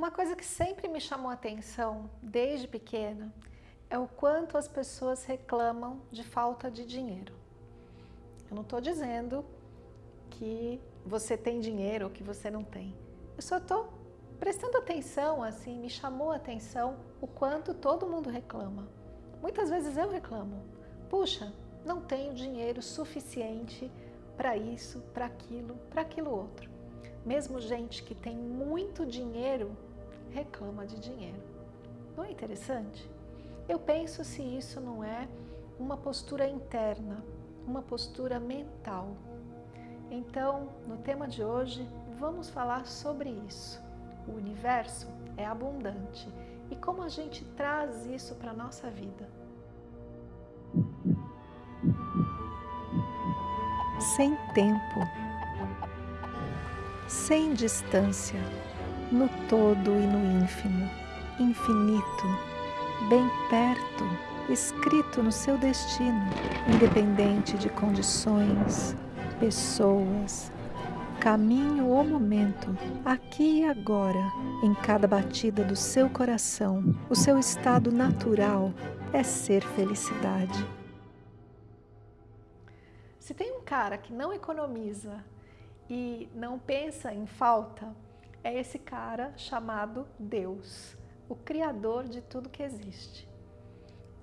Uma coisa que sempre me chamou atenção, desde pequena, é o quanto as pessoas reclamam de falta de dinheiro. Eu não estou dizendo que você tem dinheiro ou que você não tem. Eu só estou prestando atenção, assim, me chamou a atenção o quanto todo mundo reclama. Muitas vezes eu reclamo. Puxa, não tenho dinheiro suficiente para isso, para aquilo, para aquilo outro. Mesmo gente que tem muito dinheiro reclama de dinheiro. Não é interessante? Eu penso se isso não é uma postura interna, uma postura mental. Então, no tema de hoje, vamos falar sobre isso. O universo é abundante e como a gente traz isso para a nossa vida. Sem tempo, sem distância, no todo e no ínfimo, infinito, bem perto, escrito no seu destino, independente de condições, pessoas, caminho ou momento, aqui e agora, em cada batida do seu coração, o seu estado natural é ser felicidade. Se tem um cara que não economiza e não pensa em falta, é esse cara chamado Deus, o Criador de tudo que existe.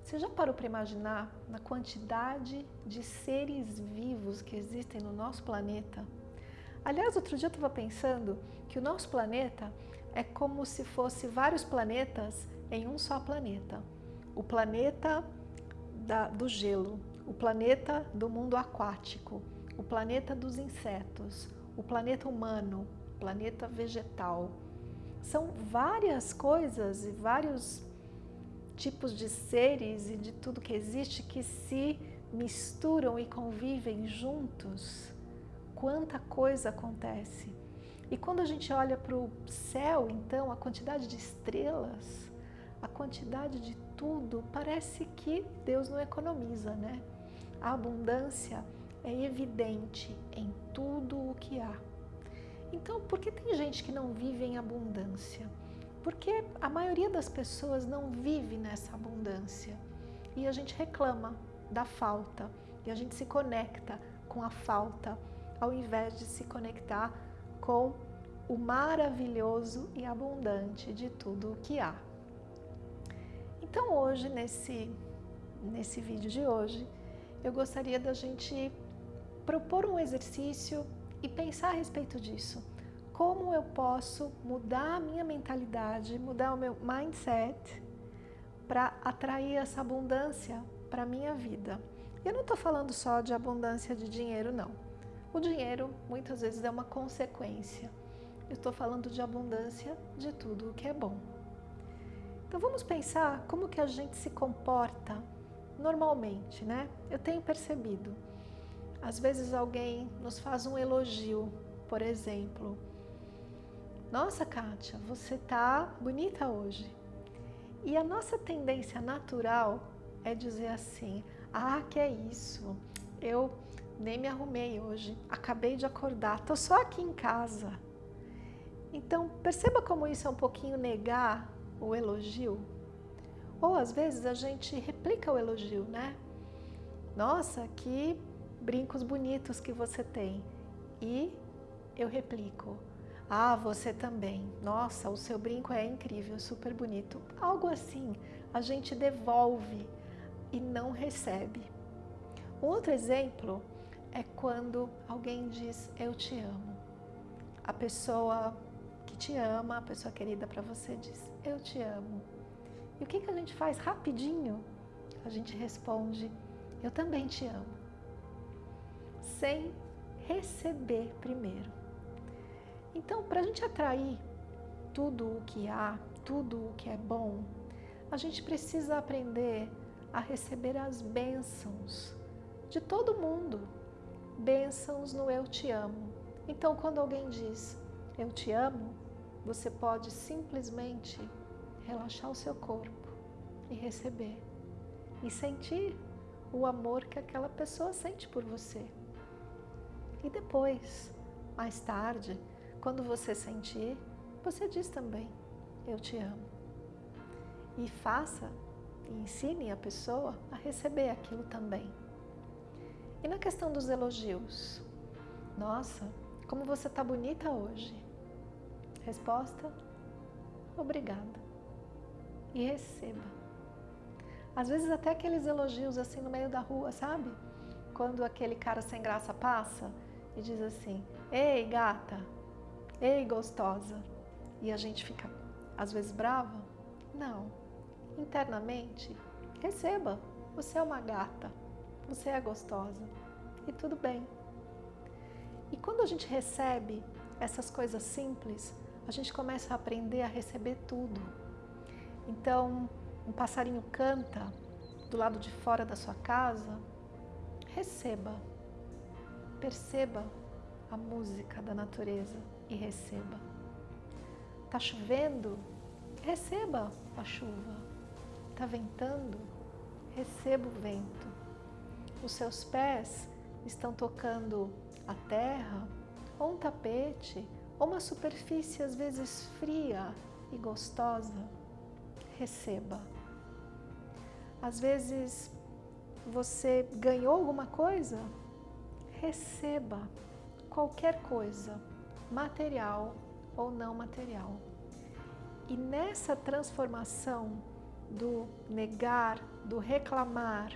Você já parou para imaginar na quantidade de seres vivos que existem no nosso planeta? Aliás, outro dia eu estava pensando que o nosso planeta é como se fosse vários planetas em um só planeta. O planeta da, do gelo, o planeta do mundo aquático, o planeta dos insetos, o planeta humano, planeta vegetal. São várias coisas e vários tipos de seres e de tudo que existe que se misturam e convivem juntos. Quanta coisa acontece. E quando a gente olha para o céu, então, a quantidade de estrelas, a quantidade de tudo, parece que Deus não economiza, né? A abundância é evidente em tudo o que há. Então, por que tem gente que não vive em abundância? Porque a maioria das pessoas não vive nessa abundância e a gente reclama da falta e a gente se conecta com a falta ao invés de se conectar com o maravilhoso e abundante de tudo o que há. Então hoje, nesse, nesse vídeo de hoje, eu gostaria da gente propor um exercício e pensar a respeito disso. Como eu posso mudar a minha mentalidade, mudar o meu mindset para atrair essa abundância para a minha vida. Eu não estou falando só de abundância de dinheiro, não. O dinheiro muitas vezes é uma consequência. Eu estou falando de abundância de tudo o que é bom. Então vamos pensar como que a gente se comporta normalmente, né? Eu tenho percebido às vezes alguém nos faz um elogio, por exemplo. Nossa, Kátia, você tá bonita hoje. E a nossa tendência natural é dizer assim, ah, que é isso, eu nem me arrumei hoje, acabei de acordar, tô só aqui em casa. Então, perceba como isso é um pouquinho negar o elogio. Ou às vezes a gente replica o elogio, né? Nossa, que brincos bonitos que você tem. E eu replico, ah, você também. Nossa, o seu brinco é incrível, super bonito. Algo assim, a gente devolve e não recebe. Um outro exemplo é quando alguém diz, eu te amo. A pessoa que te ama, a pessoa querida para você diz, eu te amo. E o que, que a gente faz rapidinho? A gente responde, eu também te amo sem receber primeiro. Então, para a gente atrair tudo o que há, tudo o que é bom, a gente precisa aprender a receber as bênçãos de todo mundo. Bênçãos no eu te amo. Então, quando alguém diz eu te amo, você pode simplesmente relaxar o seu corpo e receber e sentir o amor que aquela pessoa sente por você. E depois, mais tarde, quando você sentir, você diz também, eu te amo. E faça e ensine a pessoa a receber aquilo também. E na questão dos elogios? Nossa, como você está bonita hoje. Resposta: obrigada. E receba. Às vezes até aqueles elogios assim no meio da rua, sabe? Quando aquele cara sem graça passa e diz assim: Ei, gata, ei, gostosa. E a gente fica às vezes brava? Não. Internamente, receba. Você é uma gata. Você é gostosa. E tudo bem. E quando a gente recebe essas coisas simples, a gente começa a aprender a receber tudo. Então, um passarinho canta do lado de fora da sua casa, receba, perceba a música da natureza e receba. Tá chovendo? Receba a chuva. Tá ventando? Receba o vento. Os seus pés estão tocando a terra, ou um tapete, ou uma superfície às vezes fria e gostosa. Receba. Às vezes você ganhou alguma coisa? Receba qualquer coisa, material ou não material. E nessa transformação do negar, do reclamar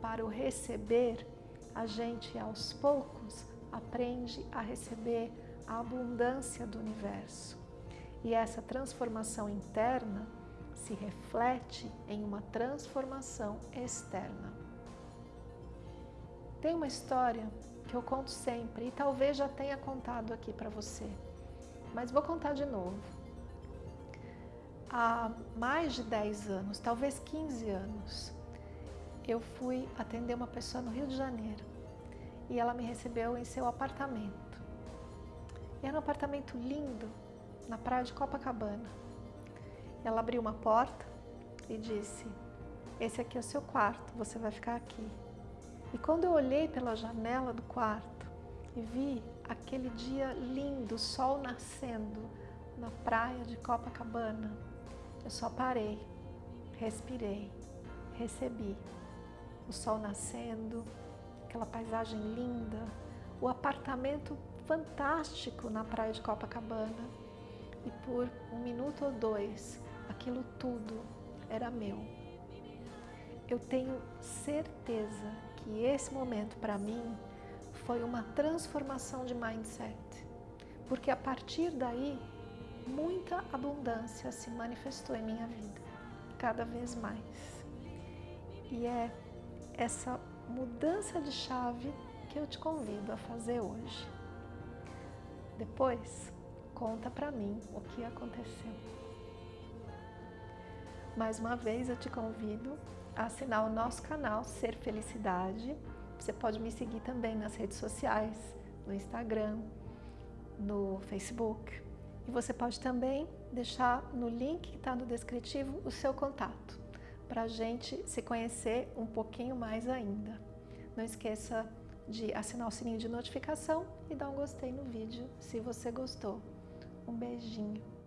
para o receber, a gente aos poucos aprende a receber a abundância do universo. E essa transformação interna se reflete em uma transformação externa. Tem uma história que eu conto sempre e talvez já tenha contado aqui para você, mas vou contar de novo. Há mais de 10 anos, talvez 15 anos, eu fui atender uma pessoa no Rio de Janeiro e ela me recebeu em seu apartamento. Era um apartamento lindo na praia de Copacabana. Ela abriu uma porta e disse: Esse aqui é o seu quarto, você vai ficar aqui. E quando eu olhei pela janela do quarto e vi aquele dia lindo, sol nascendo na praia de Copacabana, eu só parei, respirei, recebi o sol nascendo, aquela paisagem linda, o apartamento fantástico na praia de Copacabana. E por um minuto ou dois, aquilo tudo era meu. Eu tenho certeza que esse momento para mim foi uma transformação de mindset, porque a partir daí muita abundância se manifestou em minha vida, cada vez mais. E é essa mudança de chave que eu te convido a fazer hoje. Depois, conta para mim o que aconteceu. Mais uma vez eu te convido assinar o nosso canal Ser Felicidade. Você pode me seguir também nas redes sociais, no Instagram, no Facebook. E você pode também deixar no link que está no descritivo o seu contato, para a gente se conhecer um pouquinho mais ainda. Não esqueça de assinar o sininho de notificação e dar um gostei no vídeo se você gostou. Um beijinho.